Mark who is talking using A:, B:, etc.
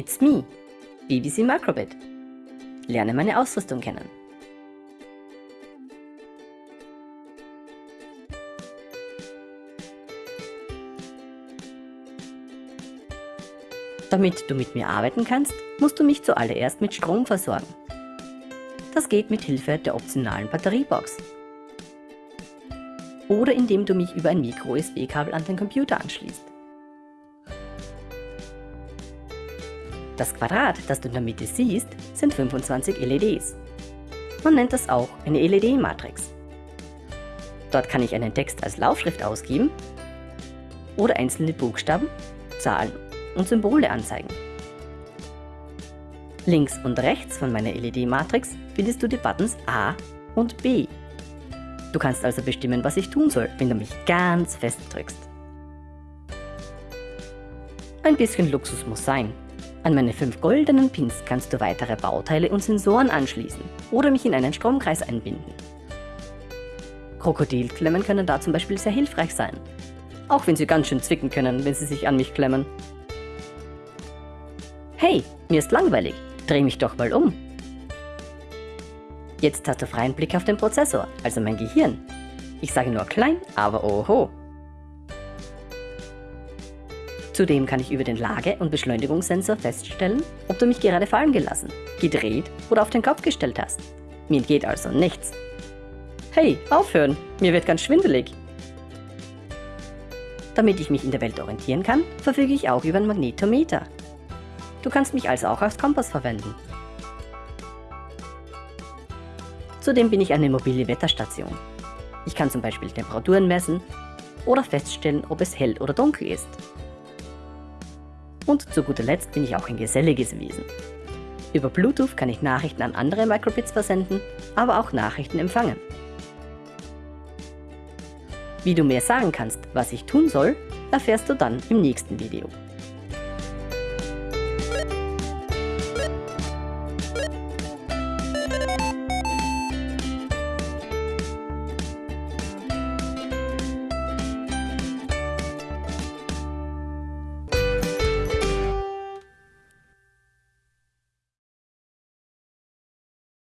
A: It's me, BBC Microbit. Lerne meine Ausrüstung kennen. Damit du mit mir arbeiten kannst, musst du mich zuallererst mit Strom versorgen. Das geht mit Hilfe der optionalen Batteriebox. Oder indem du mich über ein Micro-USB-Kabel an den Computer anschließt. Das Quadrat, das du in der Mitte siehst, sind 25 LEDs. Man nennt das auch eine LED-Matrix. Dort kann ich einen Text als Laufschrift ausgeben oder einzelne Buchstaben, Zahlen und Symbole anzeigen. Links und rechts von meiner LED-Matrix findest du die Buttons A und B. Du kannst also bestimmen, was ich tun soll, wenn du mich ganz fest drückst. Ein bisschen Luxus muss sein. An meine fünf goldenen Pins kannst du weitere Bauteile und Sensoren anschließen oder mich in einen Stromkreis einbinden. Krokodilklemmen können da zum Beispiel sehr hilfreich sein. Auch wenn sie ganz schön zwicken können, wenn sie sich an mich klemmen. Hey, mir ist langweilig. Dreh mich doch mal um. Jetzt hast du freien Blick auf den Prozessor, also mein Gehirn. Ich sage nur klein, aber oho. Zudem kann ich über den Lage- und Beschleunigungssensor feststellen, ob du mich gerade fallen gelassen, gedreht oder auf den Kopf gestellt hast. Mir entgeht also nichts. Hey, aufhören! Mir wird ganz schwindelig. Damit ich mich in der Welt orientieren kann, verfüge ich auch über ein Magnetometer. Du kannst mich also auch als Kompass verwenden. Zudem bin ich eine mobile Wetterstation. Ich kann zum Beispiel Temperaturen messen oder feststellen, ob es hell oder dunkel ist. Und zu guter Letzt bin ich auch ein geselliges Wesen. Über Bluetooth kann ich Nachrichten an andere Microbits versenden, aber auch Nachrichten empfangen. Wie du mehr sagen kannst, was ich tun soll, erfährst du dann im nächsten Video.